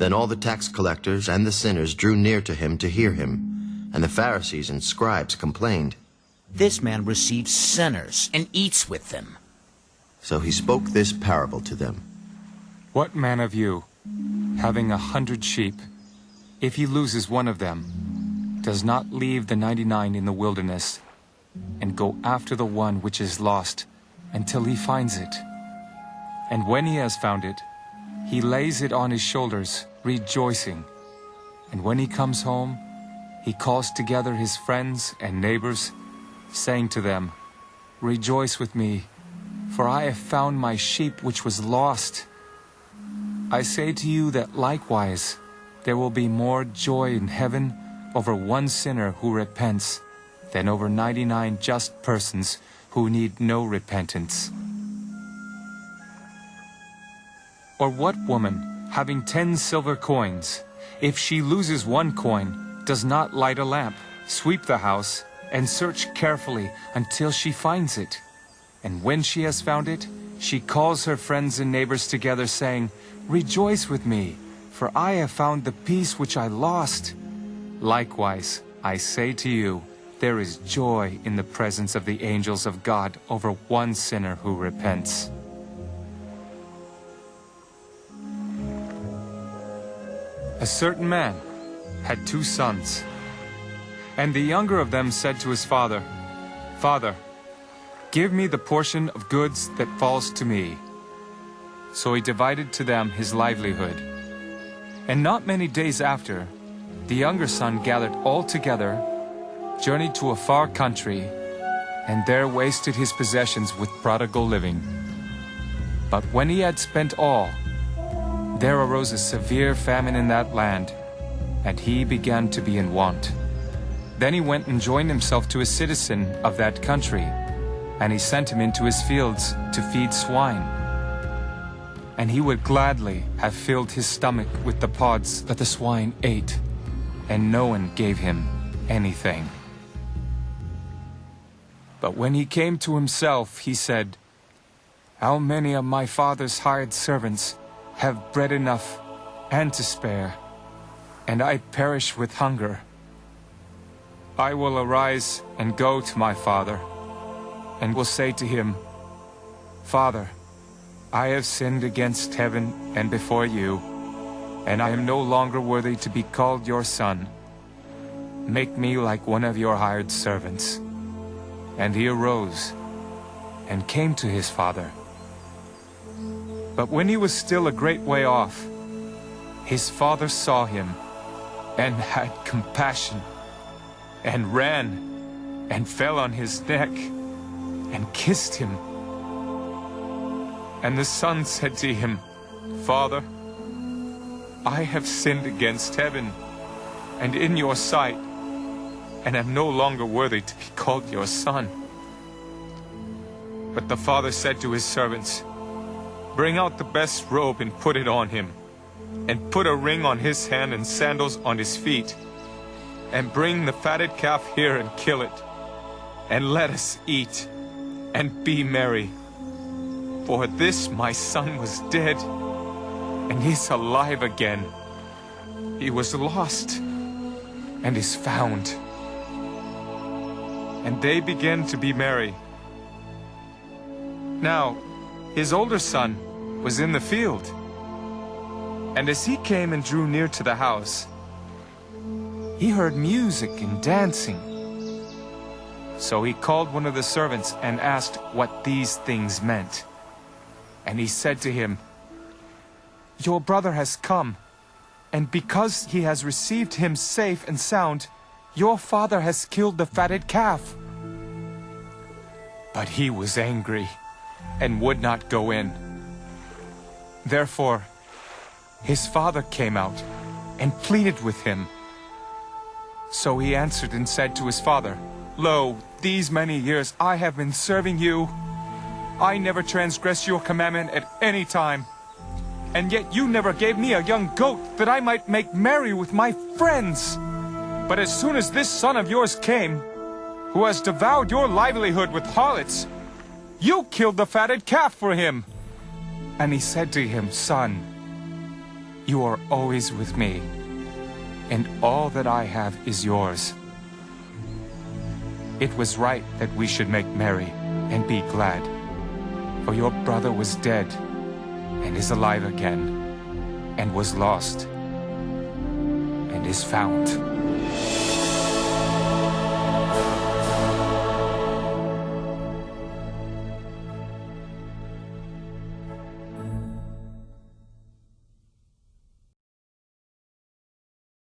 Then all the tax collectors and the sinners drew near to him to hear him, and the Pharisees and scribes complained. This man receives sinners and eats with them. So he spoke this parable to them. What man of you, having a hundred sheep, if he loses one of them, does not leave the ninety-nine in the wilderness, and go after the one which is lost, until he finds it? And when he has found it, he lays it on his shoulders, rejoicing. And when he comes home, he calls together his friends and neighbors, saying to them, Rejoice with me, for I have found my sheep which was lost. I say to you that likewise there will be more joy in heaven over one sinner who repents than over 99 just persons who need no repentance. Or what woman, having ten silver coins, if she loses one coin, does not light a lamp, sweep the house, and search carefully until she finds it? And when she has found it, she calls her friends and neighbors together, saying, Rejoice with me, for I have found the piece which I lost. Likewise, I say to you, there is joy in the presence of the angels of God over one sinner who repents. A certain man had two sons. And the younger of them said to his father, Father, give me the portion of goods that falls to me. So he divided to them his livelihood. And not many days after, the younger son gathered all together, journeyed to a far country, and there wasted his possessions with prodigal living. But when he had spent all, there arose a severe famine in that land, and he began to be in want. Then he went and joined himself to a citizen of that country, and he sent him into his fields to feed swine. And he would gladly have filled his stomach with the pods that the swine ate, and no one gave him anything. But when he came to himself, he said, How many of my father's hired servants have bread enough and to spare, and I perish with hunger. I will arise and go to my father, and will say to him, Father, I have sinned against heaven and before you, and I am no longer worthy to be called your son. Make me like one of your hired servants. And he arose and came to his father. But when he was still a great way off, his father saw him and had compassion and ran and fell on his neck and kissed him. And the son said to him, Father, I have sinned against heaven and in your sight, and am no longer worthy to be called your son. But the father said to his servants, Bring out the best robe and put it on him, and put a ring on his hand and sandals on his feet. And bring the fatted calf here and kill it, and let us eat and be merry. For this my son was dead, and is alive again. He was lost, and is found. And they began to be merry. Now, his older son was in the field. And as he came and drew near to the house, he heard music and dancing. So he called one of the servants and asked what these things meant. And he said to him, Your brother has come, and because he has received him safe and sound, your father has killed the fatted calf. But he was angry and would not go in. Therefore, his father came out and pleaded with him. So he answered and said to his father, Lo, these many years I have been serving you. I never transgressed your commandment at any time. And yet you never gave me a young goat that I might make merry with my friends. But as soon as this son of yours came, who has devoured your livelihood with harlots, you killed the fatted calf for him. And he said to him, Son, you are always with me, and all that I have is yours. It was right that we should make merry and be glad, for your brother was dead and is alive again, and was lost and is found.